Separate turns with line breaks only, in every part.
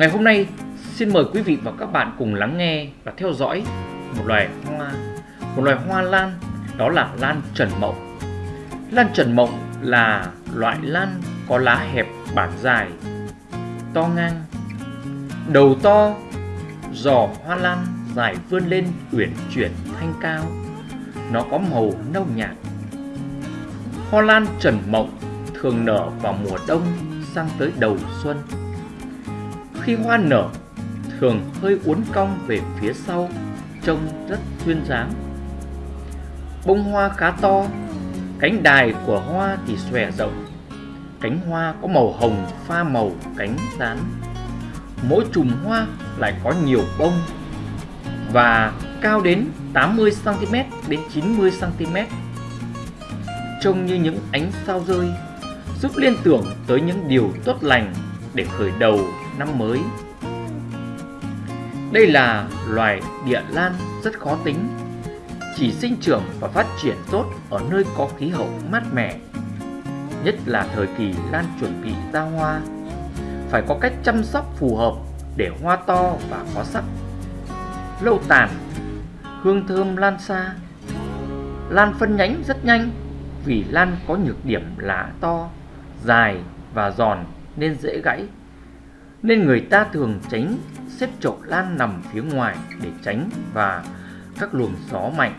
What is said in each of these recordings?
Ngày hôm nay xin mời quý vị và các bạn cùng lắng nghe và theo dõi một loài hoa một loài hoa lan đó là lan trần mộng. Lan trần mộng là loại lan có lá hẹp bản dài, to ngang, đầu to, giò hoa lan dài vươn lên uyển chuyển thanh cao. Nó có màu nâu nhạt. Hoa lan trần mộng thường nở vào mùa đông sang tới đầu xuân. Khi hoa nở, thường hơi uốn cong về phía sau, trông rất duyên dáng. Bông hoa khá to, cánh đài của hoa thì xòe rộng. Cánh hoa có màu hồng pha màu cánh rán. Mỗi chùm hoa lại có nhiều bông và cao đến 80cm đến 90cm. Trông như những ánh sao rơi, giúp liên tưởng tới những điều tốt lành để khởi đầu năm mới. Đây là loài địa lan rất khó tính, chỉ sinh trưởng và phát triển tốt ở nơi có khí hậu mát mẻ, nhất là thời kỳ lan chuẩn bị ra hoa. Phải có cách chăm sóc phù hợp để hoa to và có sắc. Lâu tàn, hương thơm lan xa. Lan phân nhánh rất nhanh vì lan có nhược điểm lá to, dài và giòn nên dễ gãy nên người ta thường tránh xếp chậu lan nằm phía ngoài để tránh và các luồng gió mạnh.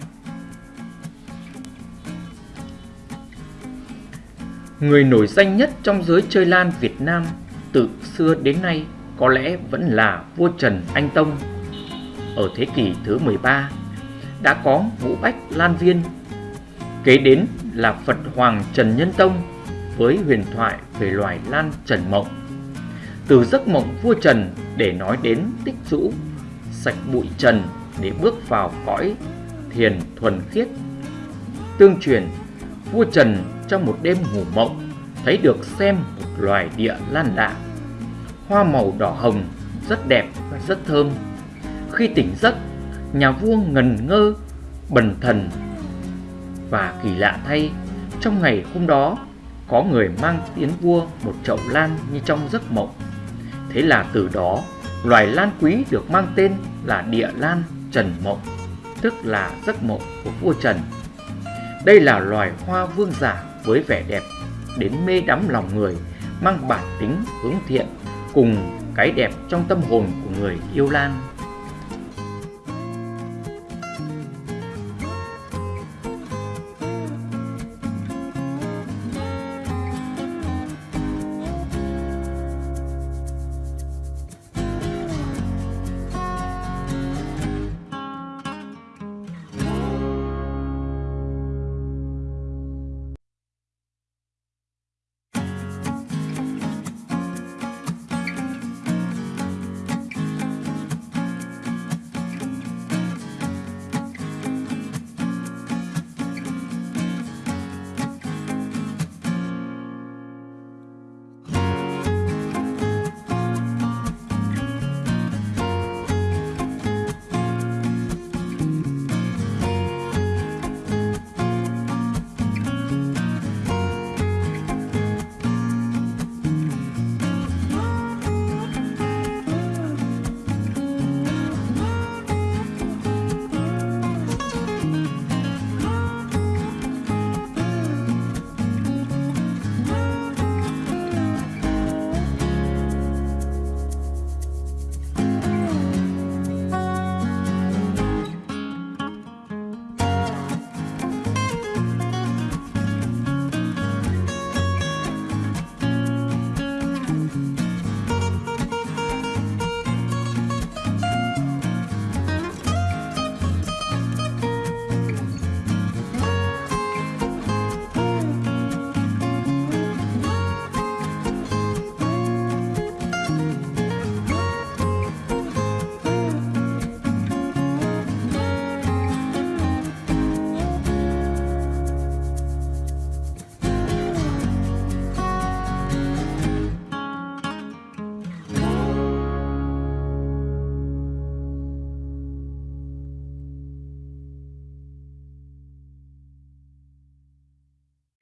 Người nổi danh nhất trong giới chơi lan Việt Nam từ xưa đến nay có lẽ vẫn là vua Trần Anh Tông. Ở thế kỷ thứ 13 đã có Vũ Bách Lan Viên, kế đến là Phật Hoàng Trần Nhân Tông với huyền thoại về loài lan Trần Mộng từ giấc mộng vua Trần để nói đến tích rũ, sạch bụi trần để bước vào cõi thiền thuần khiết. Tương truyền, vua Trần trong một đêm ngủ mộng thấy được xem một loài địa lan lạ. Hoa màu đỏ hồng, rất đẹp và rất thơm. Khi tỉnh giấc, nhà vua ngần ngơ, bần thần và kỳ lạ thay, trong ngày hôm đó có người mang tiến vua một chậu lan như trong giấc mộng. Thế là từ đó, loài lan quý được mang tên là địa lan Trần Mộng, tức là giấc mộng của vua Trần. Đây là loài hoa vương giả với vẻ đẹp đến mê đắm lòng người, mang bản tính hướng thiện cùng cái đẹp trong tâm hồn của người yêu lan.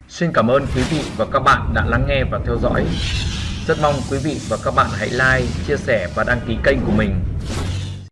Xin cảm ơn quý vị và các bạn đã lắng nghe và theo dõi. Rất mong quý vị và các bạn hãy like, chia sẻ và đăng ký kênh của mình